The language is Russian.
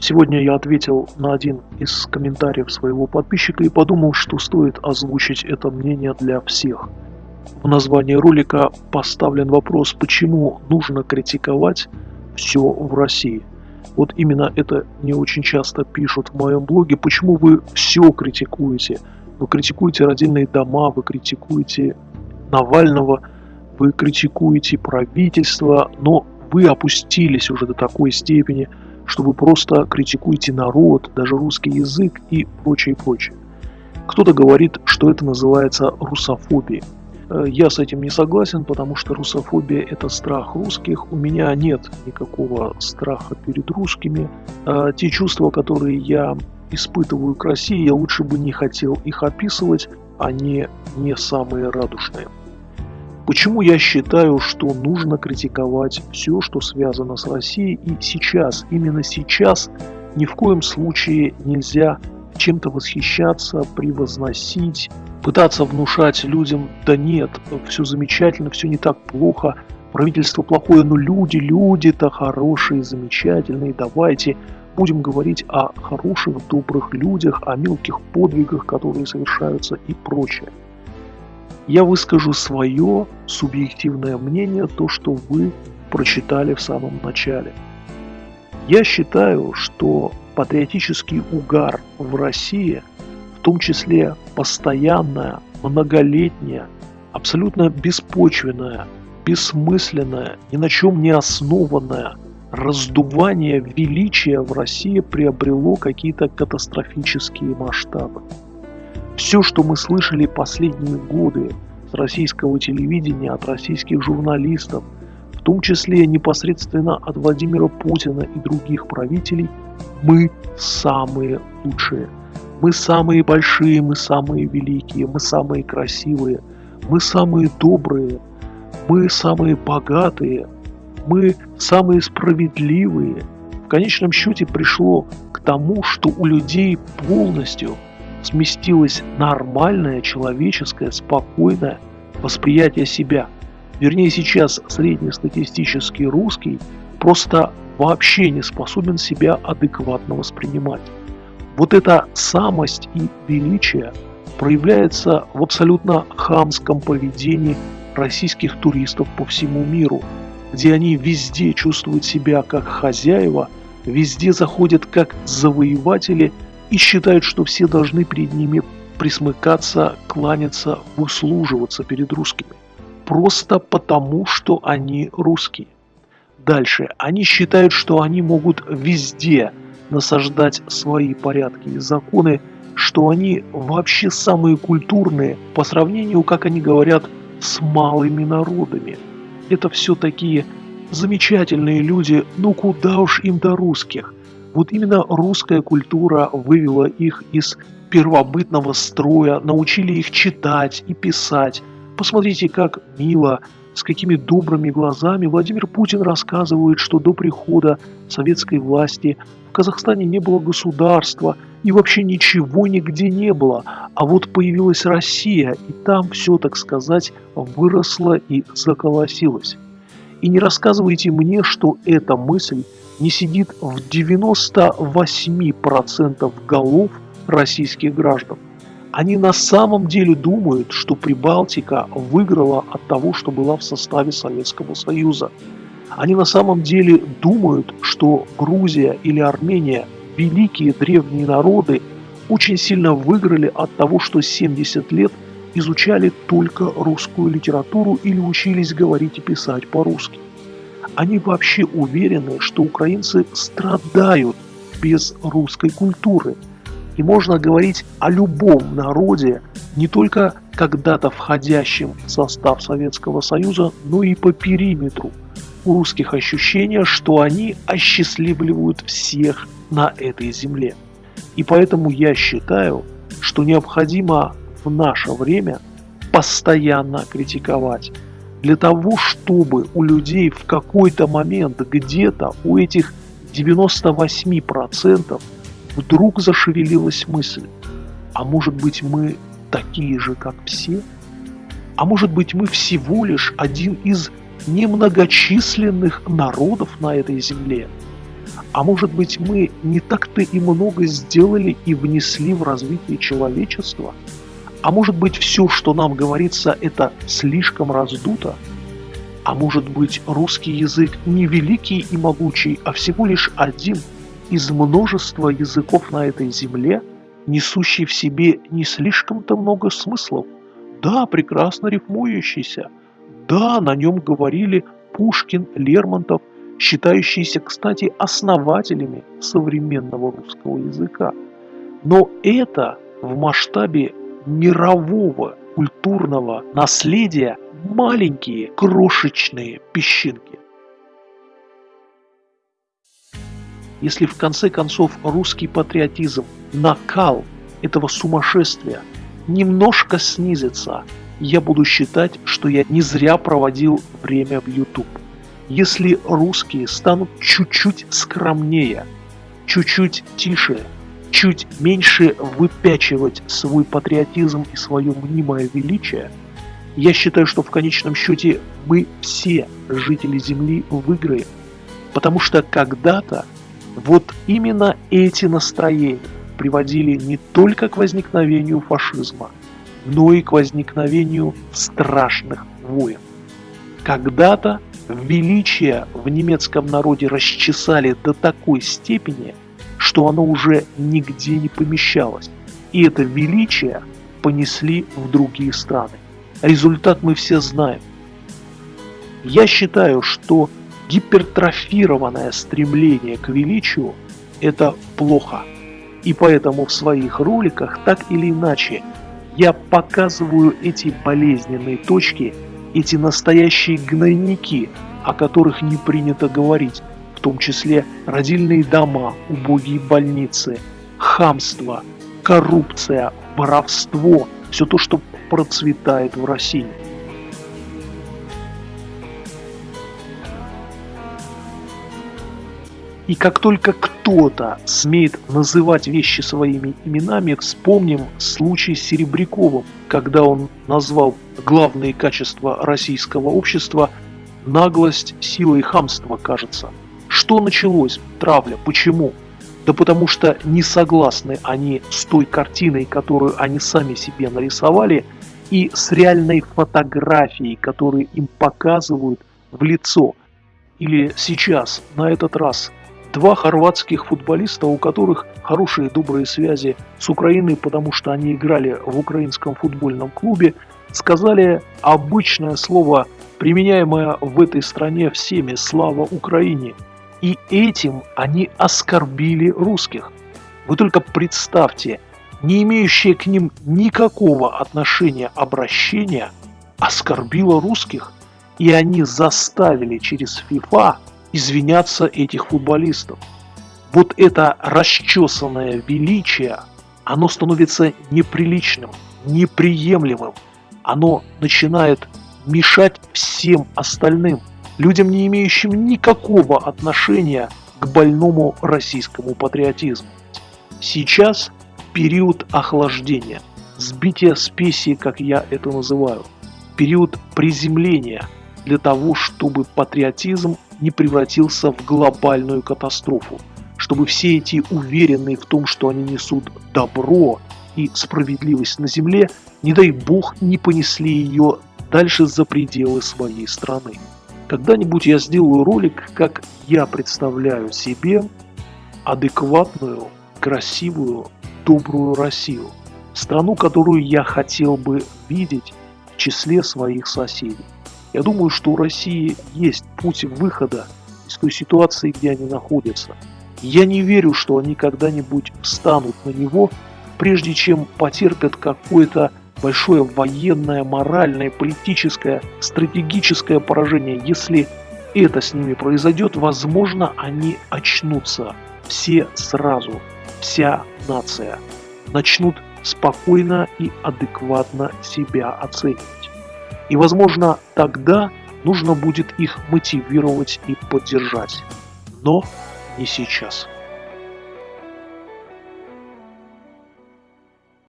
Сегодня я ответил на один из комментариев своего подписчика и подумал, что стоит озвучить это мнение для всех. В названии ролика поставлен вопрос, почему нужно критиковать все в России. Вот именно это не очень часто пишут в моем блоге, почему вы все критикуете. Вы критикуете родильные дома, вы критикуете Навального, вы критикуете правительство, но вы опустились уже до такой степени, что вы просто критикуете народ, даже русский язык и прочее, прочее. Кто-то говорит, что это называется русофобией. Э, я с этим не согласен, потому что русофобия – это страх русских. У меня нет никакого страха перед русскими. Э, те чувства, которые я испытываю к России, я лучше бы не хотел их описывать, они не самые радужные. Почему я считаю, что нужно критиковать все, что связано с Россией, и сейчас, именно сейчас, ни в коем случае нельзя чем-то восхищаться, превозносить, пытаться внушать людям, да нет, все замечательно, все не так плохо, правительство плохое, но люди, люди-то хорошие, замечательные, давайте будем говорить о хороших, добрых людях, о мелких подвигах, которые совершаются и прочее я выскажу свое субъективное мнение, то, что вы прочитали в самом начале. Я считаю, что патриотический угар в России, в том числе постоянная, многолетняя, абсолютно беспочвенная, бессмысленная, ни на чем не основанная раздувание величия в России приобрело какие-то катастрофические масштабы. Все, что мы слышали последние годы с российского телевидения, от российских журналистов, в том числе непосредственно от Владимира Путина и других правителей, мы самые лучшие. Мы самые большие, мы самые великие, мы самые красивые, мы самые добрые, мы самые богатые, мы самые справедливые. В конечном счете пришло к тому, что у людей полностью – сместилось нормальное, человеческое, спокойное восприятие себя. Вернее, сейчас среднестатистический русский просто вообще не способен себя адекватно воспринимать. Вот эта самость и величие проявляется в абсолютно хамском поведении российских туристов по всему миру, где они везде чувствуют себя как хозяева, везде заходят как завоеватели – и считают, что все должны перед ними присмыкаться, кланяться, выслуживаться перед русскими. Просто потому, что они русские. Дальше. Они считают, что они могут везде насаждать свои порядки и законы, что они вообще самые культурные по сравнению, как они говорят, с малыми народами. Это все такие замечательные люди, ну куда уж им до русских. Вот именно русская культура вывела их из первобытного строя, научили их читать и писать. Посмотрите, как мило, с какими добрыми глазами Владимир Путин рассказывает, что до прихода советской власти в Казахстане не было государства и вообще ничего нигде не было. А вот появилась Россия, и там все, так сказать, выросло и заколосилось. И не рассказывайте мне, что эта мысль не сидит в 98% голов российских граждан. Они на самом деле думают, что Прибалтика выиграла от того, что была в составе Советского Союза. Они на самом деле думают, что Грузия или Армения, великие древние народы, очень сильно выиграли от того, что 70 лет изучали только русскую литературу или учились говорить и писать по-русски они вообще уверены, что украинцы страдают без русской культуры. И можно говорить о любом народе, не только когда-то входящем в состав Советского Союза, но и по периметру. У русских ощущение, что они осчастливливают всех на этой земле. И поэтому я считаю, что необходимо в наше время постоянно критиковать для того, чтобы у людей в какой-то момент где-то у этих 98% вдруг зашевелилась мысль, а может быть мы такие же, как все? А может быть мы всего лишь один из немногочисленных народов на этой земле? А может быть мы не так-то и много сделали и внесли в развитие человечества? А может быть все, что нам говорится, это слишком раздуто? А может быть русский язык не великий и могучий, а всего лишь один из множества языков на этой земле, несущий в себе не слишком-то много смыслов? Да, прекрасно рифмующийся. Да, на нем говорили Пушкин, Лермонтов, считающиеся, кстати, основателями современного русского языка. Но это в масштабе мирового культурного наследия маленькие крошечные песчинки. Если в конце концов русский патриотизм, накал этого сумасшествия немножко снизится, я буду считать, что я не зря проводил время в YouTube. Если русские станут чуть-чуть скромнее, чуть-чуть тише, чуть меньше выпячивать свой патриотизм и свое мнимое величие, я считаю, что в конечном счете мы все, жители Земли, выиграем. Потому что когда-то вот именно эти настроения приводили не только к возникновению фашизма, но и к возникновению страшных войн. Когда-то величие в немецком народе расчесали до такой степени, что оно уже нигде не помещалось. И это величие понесли в другие страны. Результат мы все знаем. Я считаю, что гипертрофированное стремление к величию – это плохо. И поэтому в своих роликах так или иначе я показываю эти болезненные точки, эти настоящие гнойники, о которых не принято говорить, в том числе родильные дома, убогие больницы, хамство, коррупция, воровство, все то, что процветает в России. И как только кто-то смеет называть вещи своими именами, вспомним случай с Серебряковым, когда он назвал главные качества российского общества наглость, сила и хамство, кажется. Что началось? Травля. Почему? Да потому что не согласны они с той картиной, которую они сами себе нарисовали, и с реальной фотографией, которую им показывают в лицо. Или сейчас, на этот раз, Два хорватских футболиста, у которых хорошие добрые связи с Украиной, потому что они играли в украинском футбольном клубе, сказали обычное слово, применяемое в этой стране всеми «Слава Украине». И этим они оскорбили русских. Вы только представьте, не имеющее к ним никакого отношения обращения, оскорбило русских, и они заставили через ФИФА извиняться этих футболистов. Вот это расчесанное величие, оно становится неприличным, неприемлемым. Оно начинает мешать всем остальным, людям, не имеющим никакого отношения к больному российскому патриотизму. Сейчас период охлаждения, сбития спеси, как я это называю, период приземления для того, чтобы патриотизм не превратился в глобальную катастрофу, чтобы все эти уверенные в том, что они несут добро и справедливость на земле, не дай бог, не понесли ее дальше за пределы своей страны. Когда-нибудь я сделаю ролик, как я представляю себе адекватную, красивую, добрую Россию. Страну, которую я хотел бы видеть в числе своих соседей. Я думаю, что у России есть путь выхода из той ситуации, где они находятся. Я не верю, что они когда-нибудь встанут на него, прежде чем потерпят какое-то большое военное, моральное, политическое, стратегическое поражение. Если это с ними произойдет, возможно, они очнутся все сразу, вся нация, начнут спокойно и адекватно себя оценивать. И, возможно, тогда нужно будет их мотивировать и поддержать. Но не сейчас.